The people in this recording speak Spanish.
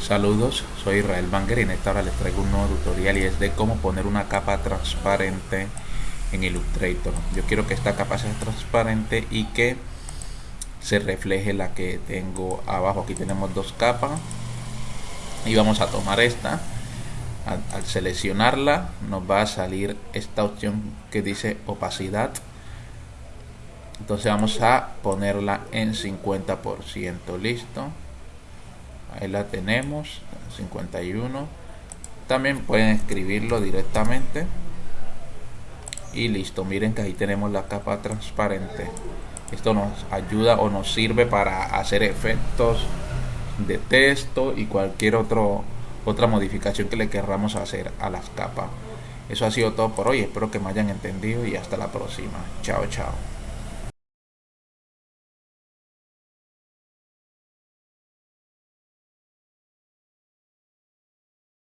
Saludos, soy Israel Banger y en esta hora les traigo un nuevo tutorial y es de cómo poner una capa transparente en Illustrator. Yo quiero que esta capa sea transparente y que se refleje la que tengo abajo. Aquí tenemos dos capas y vamos a tomar esta. Al, al seleccionarla nos va a salir esta opción que dice opacidad. Entonces vamos a ponerla en 50%. Listo ahí la tenemos 51 también pueden escribirlo directamente. Y listo miren que ahí tenemos la capa transparente. Esto nos ayuda o nos sirve para hacer efectos de texto y cualquier otro otra modificación que le querramos hacer a las capas. Eso ha sido todo por hoy. Espero que me hayan entendido y hasta la próxima. Chao chao